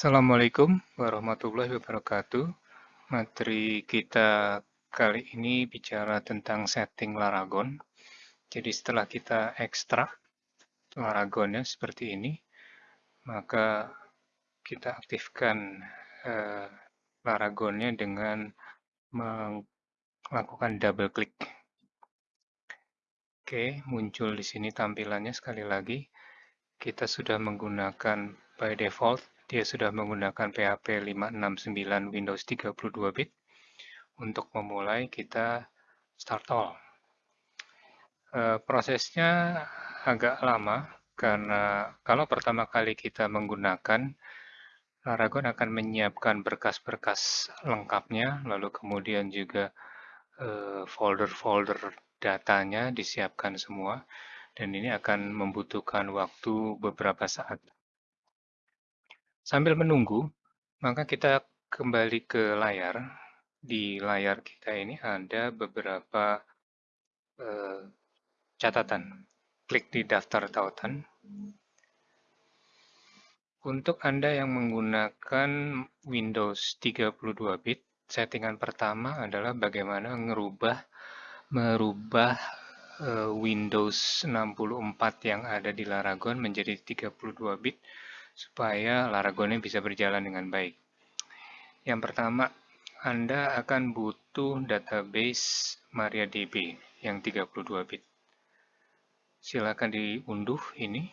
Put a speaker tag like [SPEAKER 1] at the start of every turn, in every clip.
[SPEAKER 1] Assalamualaikum warahmatullahi wabarakatuh. Materi kita kali ini bicara tentang setting Laragon. Jadi setelah kita ekstrak Laragonnya seperti ini, maka kita aktifkan eh, Laragonnya dengan melakukan double klik. Oke, muncul di sini tampilannya sekali lagi. Kita sudah menggunakan by default dia sudah menggunakan PHP 569 Windows 32 bit. Untuk memulai kita start all. E, prosesnya agak lama karena kalau pertama kali kita menggunakan Laragon akan menyiapkan berkas-berkas lengkapnya, lalu kemudian juga eh, folder-folder datanya disiapkan semua, dan ini akan membutuhkan waktu beberapa saat. Sambil menunggu, maka kita kembali ke layar. Di layar kita ini ada beberapa eh, catatan. Klik di daftar tautan. Untuk Anda yang menggunakan Windows 32-bit, settingan pertama adalah bagaimana merubah merubah Windows 64 yang ada di Laragon menjadi 32-bit supaya Laragonnya bisa berjalan dengan baik. Yang pertama, Anda akan butuh database MariaDB yang 32 bit. Silakan diunduh ini.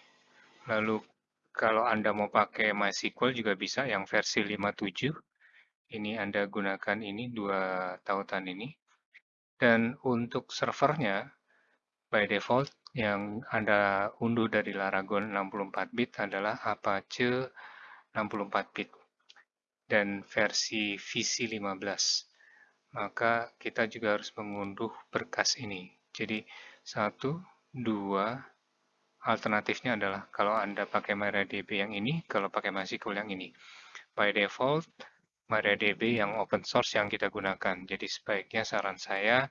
[SPEAKER 1] Lalu kalau Anda mau pakai MySQL juga bisa yang versi 57. Ini Anda gunakan ini dua tautan ini. Dan untuk servernya by default yang Anda unduh dari Laragon 64-bit adalah Apache 64-bit dan versi VC15. Maka kita juga harus mengunduh berkas ini. Jadi, satu, dua, alternatifnya adalah kalau Anda pakai MariaDB yang ini, kalau pakai MySQL yang ini. By default, MariaDB yang open source yang kita gunakan. Jadi sebaiknya saran saya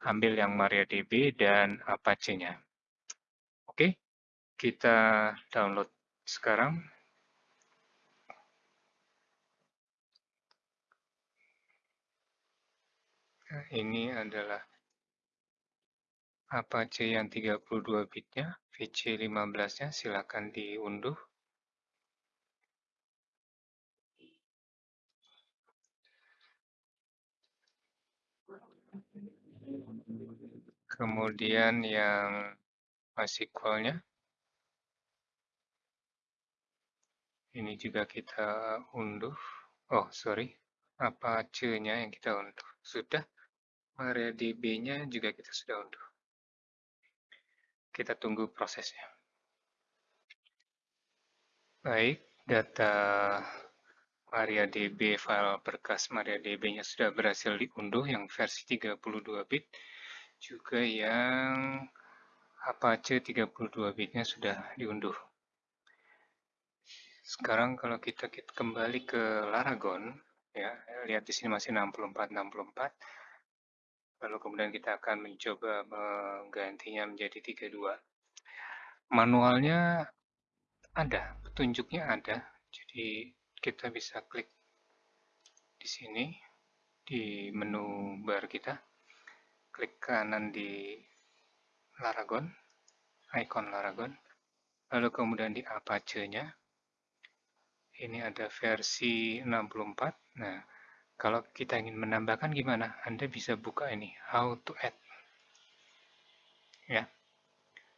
[SPEAKER 1] ambil yang MariaDB dan Apache-nya. Oke, kita download sekarang. Nah, ini adalah Apache yang 32 bitnya, VC15-nya silakan diunduh. Kemudian yang MySQL-nya. Ini juga kita unduh. Oh, sorry. Apache-nya yang kita unduh. Sudah. MariaDB-nya juga kita sudah unduh. Kita tunggu prosesnya. Baik, data MariaDB, file berkas MariaDB-nya sudah berhasil diunduh yang versi 32 bit. Juga yang Apache 32 bitnya sudah diunduh. Sekarang kalau kita, kembali ke Laragon, ya, lihat di sini masih 64 64. Lalu kemudian kita akan mencoba menggantinya menjadi 32. Manualnya ada, petunjuknya ada. Jadi kita bisa klik di sini di menu bar kita. Klik kanan di Laragon, icon Laragon, lalu kemudian di Apache-nya, ini ada versi 64. Nah, kalau kita ingin menambahkan gimana? Anda bisa buka ini, how to add. Ya.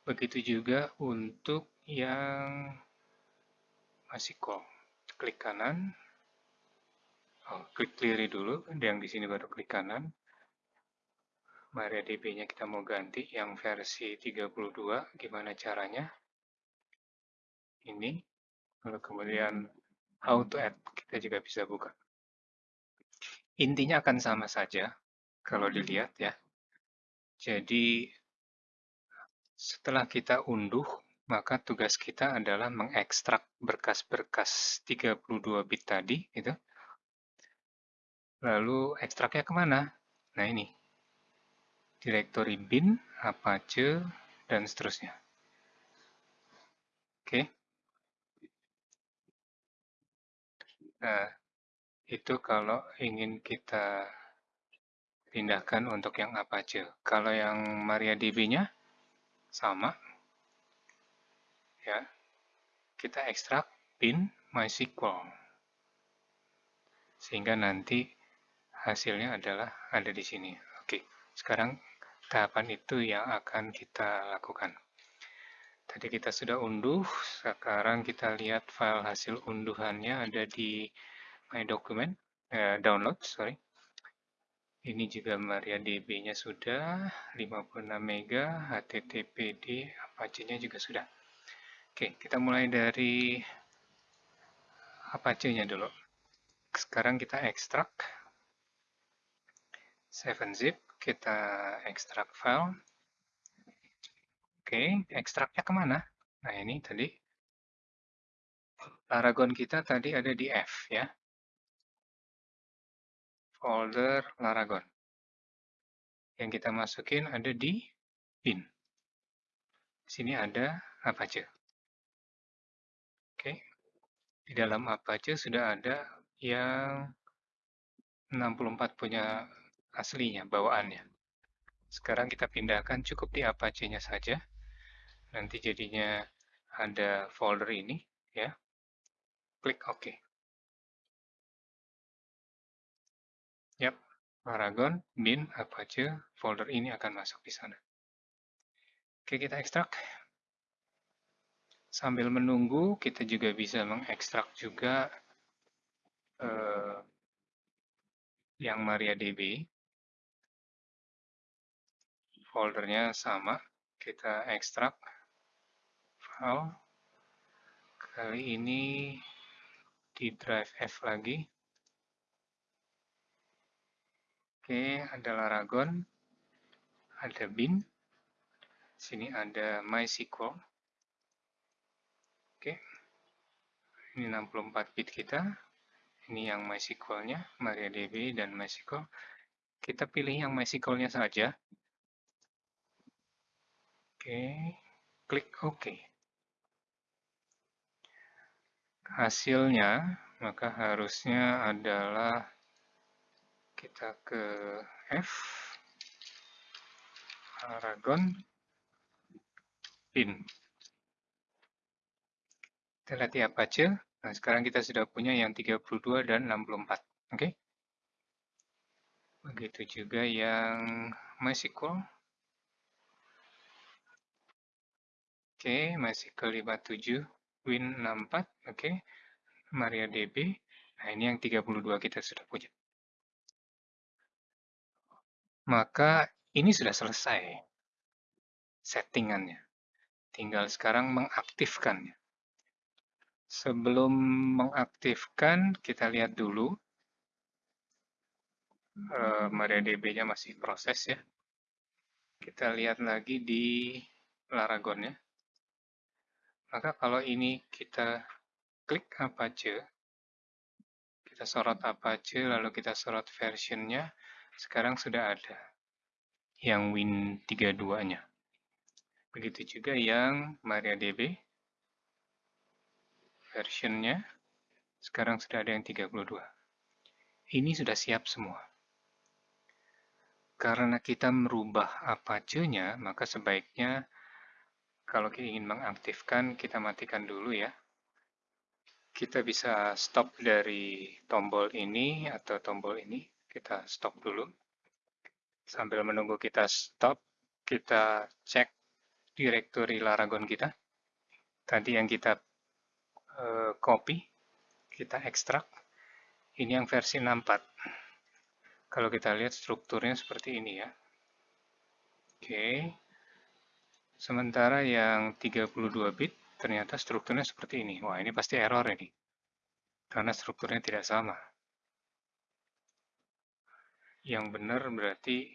[SPEAKER 1] Begitu juga untuk yang masih kok. Klik kanan. Oh, klik clear dulu, yang di sini baru klik kanan. MariaDB-nya kita mau ganti yang versi 32, gimana caranya? Ini, lalu kemudian how to add, kita juga bisa buka. Intinya akan sama saja, kalau dilihat ya. Jadi, setelah kita unduh, maka tugas kita adalah mengekstrak berkas-berkas 32 bit tadi, gitu. Lalu ekstraknya ke mana? Nah ini, direktori bin, Apache, dan seterusnya. Oke. Nah, itu kalau ingin kita pindahkan untuk yang Apache. Kalau yang MariaDB-nya sama, ya, kita ekstrak bin MySQL. Sehingga nanti hasilnya adalah ada di sini. Oke, sekarang tahapan itu yang akan kita lakukan. Tadi kita sudah unduh, sekarang kita lihat file hasil unduhannya ada di My Document, eh, download, sorry. Ini juga MariaDB-nya sudah, 56 MB, HTTPD, Apache-nya juga sudah. Oke, kita mulai dari Apache-nya dulu. Sekarang kita ekstrak 7-zip, kita ekstrak file. Oke, ekstraknya ke mana? Nah, ini tadi. Laragon kita tadi ada di F, ya. Folder Laragon. Yang kita masukin ada di bin. Di sini ada Apache. Oke. Di dalam Apache sudah ada yang 64 punya aslinya, bawaannya. Sekarang kita pindahkan cukup di Apache-nya saja. Nanti jadinya ada folder ini ya. Klik OK. Yap Paragon bin Apache folder ini akan masuk di sana. Oke kita ekstrak. Sambil menunggu kita juga bisa mengekstrak juga eh, yang MariaDB foldernya sama kita ekstrak file. Kali ini di drive F lagi. Oke, ada Laragon, ada bin, sini ada MySQL. Oke, ini 64 bit kita. Ini yang MySQL-nya, MariaDB dan MySQL. Kita pilih yang MySQL-nya saja. Oke, klik OK. hasilnya maka harusnya adalah kita ke F Aragon pin kita lihat ya Apache nah sekarang kita sudah punya yang 32 dan 64 oke okay? begitu juga yang MySQL oke okay, MySQL 57 Win 64, oke. Okay. MariaDB. Nah, ini yang 32 kita sudah punya. Maka ini sudah selesai settingannya. Tinggal sekarang mengaktifkannya. Sebelum mengaktifkan, kita lihat dulu. Uh, MariaDB-nya masih proses ya. Kita lihat lagi di Laragon ya. Maka kalau ini kita klik Apache, kita sorot Apache, lalu kita sorot versionnya, sekarang sudah ada yang Win32-nya. Begitu juga yang MariaDB, versionnya, sekarang sudah ada yang 32. Ini sudah siap semua. Karena kita merubah Apache-nya, maka sebaiknya kalau kita ingin mengaktifkan, kita matikan dulu ya. Kita bisa stop dari tombol ini atau tombol ini. Kita stop dulu. Sambil menunggu kita stop, kita cek direktori Laragon kita. Tadi yang kita uh, copy, kita ekstrak. Ini yang versi 64. Kalau kita lihat strukturnya seperti ini ya. Oke. Okay. Sementara yang 32 bit ternyata strukturnya seperti ini. Wah, ini pasti error ini. Karena strukturnya tidak sama. Yang benar berarti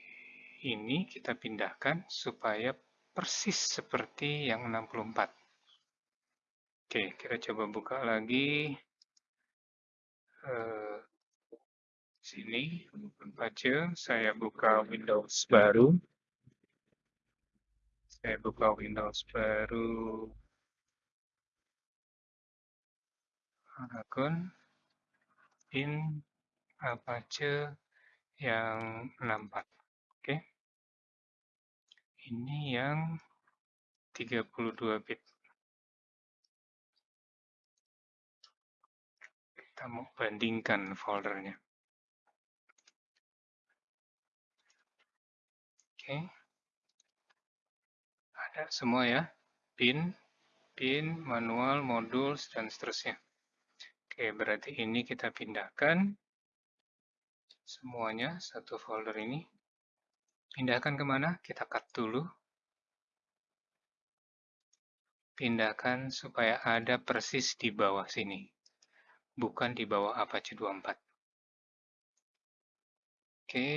[SPEAKER 1] ini kita pindahkan supaya persis seperti yang 64. Oke, kita coba buka lagi. Uh, sini, baca, saya buka Windows baru saya buka Windows baru akun pin Apache yang 64. Oke. Ini yang 32 bit. Kita mau bandingkan foldernya. Oke. Ada semua ya. Pin, pin, manual, modul, dan seterusnya. Oke, berarti ini kita pindahkan semuanya satu folder ini. Pindahkan ke mana? Kita cut dulu. Pindahkan supaya ada persis di bawah sini. Bukan di bawah Apache 24. Oke.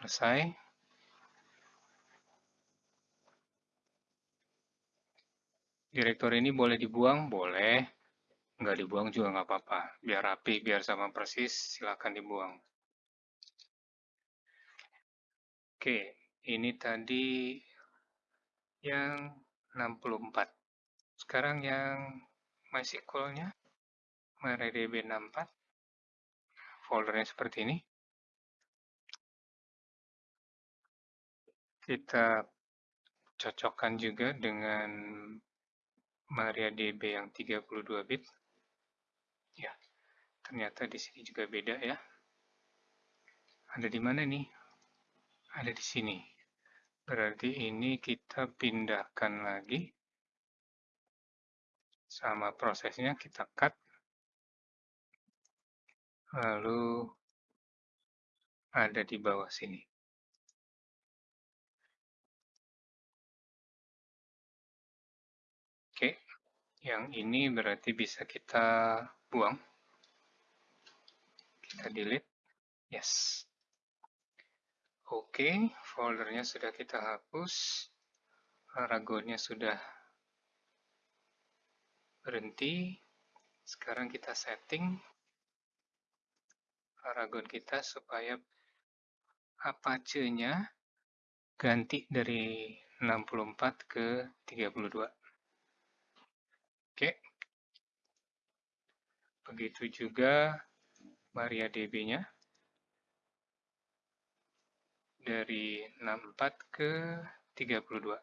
[SPEAKER 1] Selesai. Direktori ini boleh dibuang? Boleh. Nggak dibuang juga nggak apa-apa. Biar rapi, biar sama persis, silakan dibuang. Oke, ini tadi yang 64. Sekarang yang MySQL-nya, MariaDB 64, foldernya seperti ini. Kita cocokkan juga dengan MariaDB yang 32 bit. Ya, ternyata di sini juga beda ya. Ada di mana nih? Ada di sini. Berarti ini kita pindahkan lagi. Sama prosesnya kita cut. Lalu ada di bawah sini. Yang ini berarti bisa kita buang. Kita delete. Yes. Oke, foldernya sudah kita hapus. Aragonnya sudah berhenti. Sekarang kita setting Aragon kita supaya Apache-nya ganti dari 64 ke 32. Oke. Begitu juga MariaDB-nya. Dari 64 ke 32.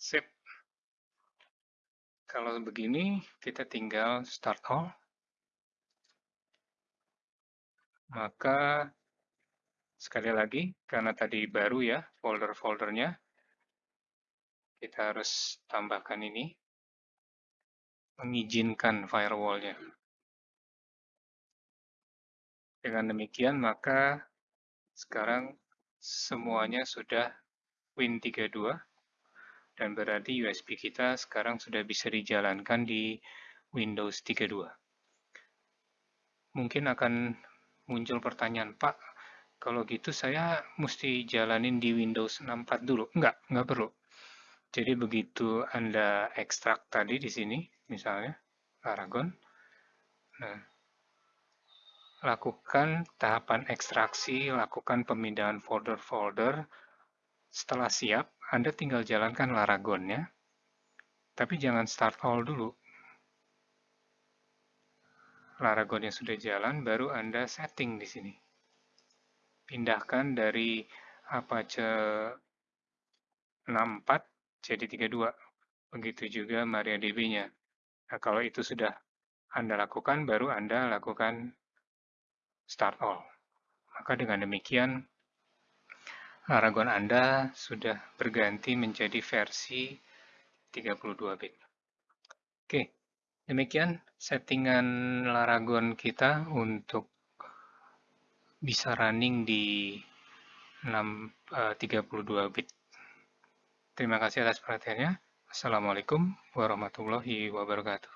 [SPEAKER 1] Sip. Kalau begini, kita tinggal start all. Maka, sekali lagi, karena tadi baru ya folder-foldernya, kita harus tambahkan ini, mengizinkan firewall-nya. Dengan demikian, maka sekarang semuanya sudah Win32, dan berarti USB kita sekarang sudah bisa dijalankan di Windows 32. Mungkin akan muncul pertanyaan, Pak, kalau gitu saya mesti jalanin di Windows 64 dulu? Enggak, enggak perlu. Jadi begitu Anda ekstrak tadi di sini, misalnya, Aragon, nah, lakukan tahapan ekstraksi, lakukan pemindahan folder-folder. Setelah siap, Anda tinggal jalankan Laragonnya, tapi jangan start all dulu. Laragonnya sudah jalan, baru Anda setting di sini. Pindahkan dari Apache 64 jadi 32. Begitu juga MariaDB-nya. Nah, kalau itu sudah Anda lakukan, baru Anda lakukan start all. Maka dengan demikian, Aragon Anda sudah berganti menjadi versi 32 bit. Oke, demikian settingan Laragon kita untuk bisa running di 6, uh, 32 bit. Terima kasih atas perhatiannya. Assalamualaikum warahmatullahi wabarakatuh.